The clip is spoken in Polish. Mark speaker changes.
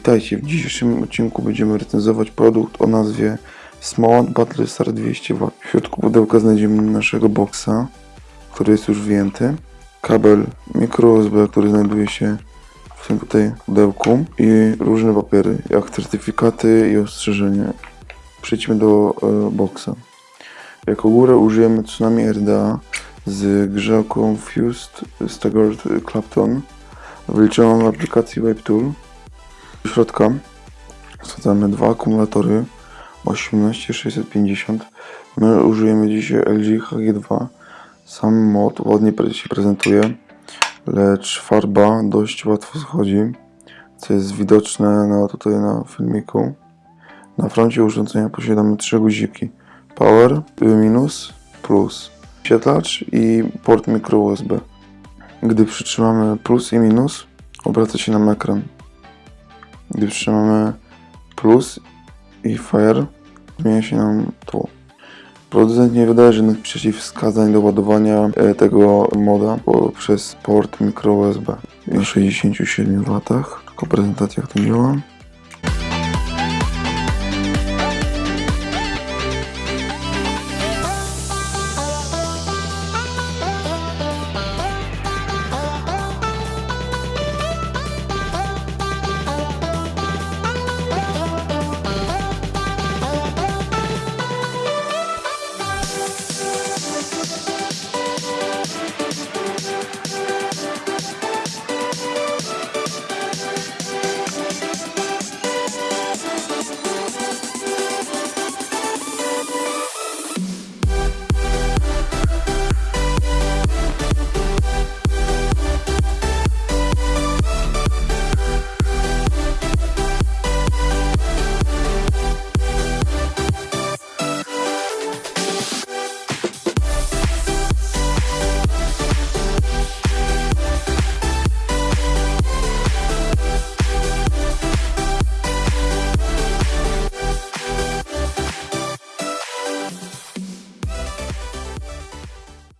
Speaker 1: Witajcie, w dzisiejszym odcinku będziemy recenzować produkt o nazwie Smart Battery Star 200W. W środku pudełka znajdziemy naszego boxa, który jest już wyjęty, kabel micro USB, który znajduje się w tym tutaj pudełku i różne papiery, jak certyfikaty i ostrzeżenia. Przejdźmy do e, boxa. Jako górę użyjemy Tsunami RDA z grzałką Fused Staggered Clapton wyliczoną w aplikacji WaveTool. Do środka wsadzamy dwa akumulatory 18650. My użyjemy dzisiaj LG HG2. Sam mod ładnie się prezentuje, lecz farba dość łatwo schodzi, co jest widoczne na, tutaj na filmiku. Na froncie urządzenia posiadamy trzy guziki. Power, minus, plus. Świetlacz i port micro USB. Gdy przytrzymamy plus i minus, obraca się nam ekran. Gdy przytrzymamy plus i fire, zmienia się nam tło. Producent nie wydaje żadnych przeciwwskazań do ładowania e, tego moda poprzez port micro USB. Na 67 W, tylko prezentacja jak to działa.